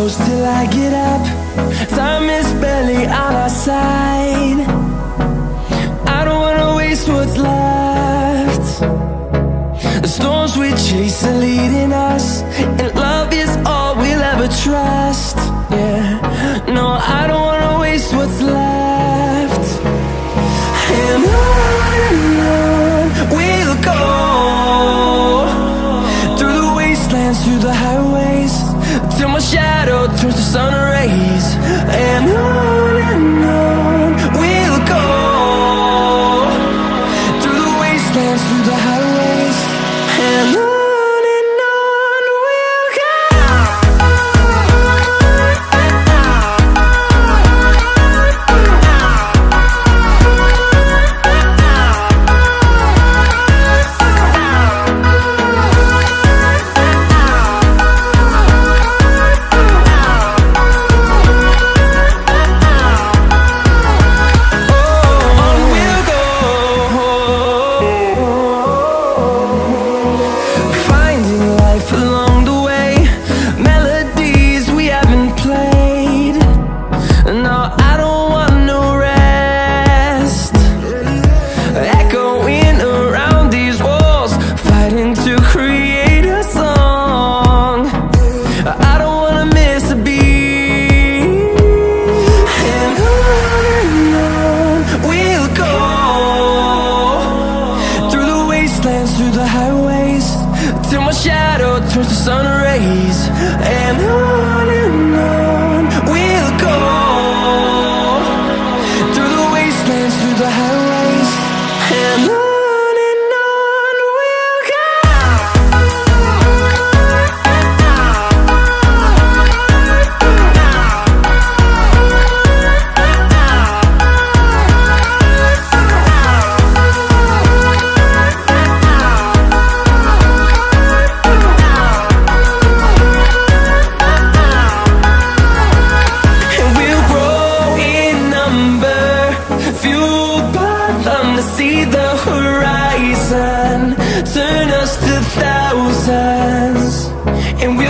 I get up. Time is barely on our side. I don't wanna waste what's left. The storms we chase are leading us always. Till my shadow turns to sun rays. And on and on We'll go. Through the wastelands, through the highways. And on through the highways. Till my shadow turns to sun rays. turn us to thousands And we'll